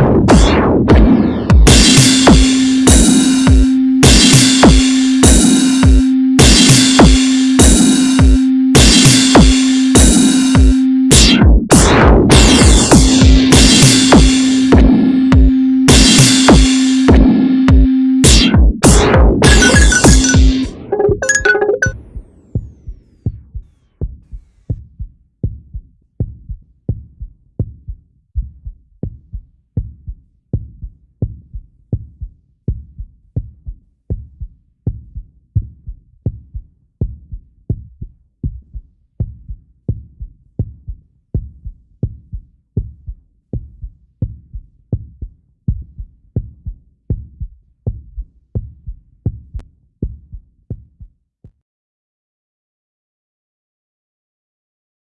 Ugh!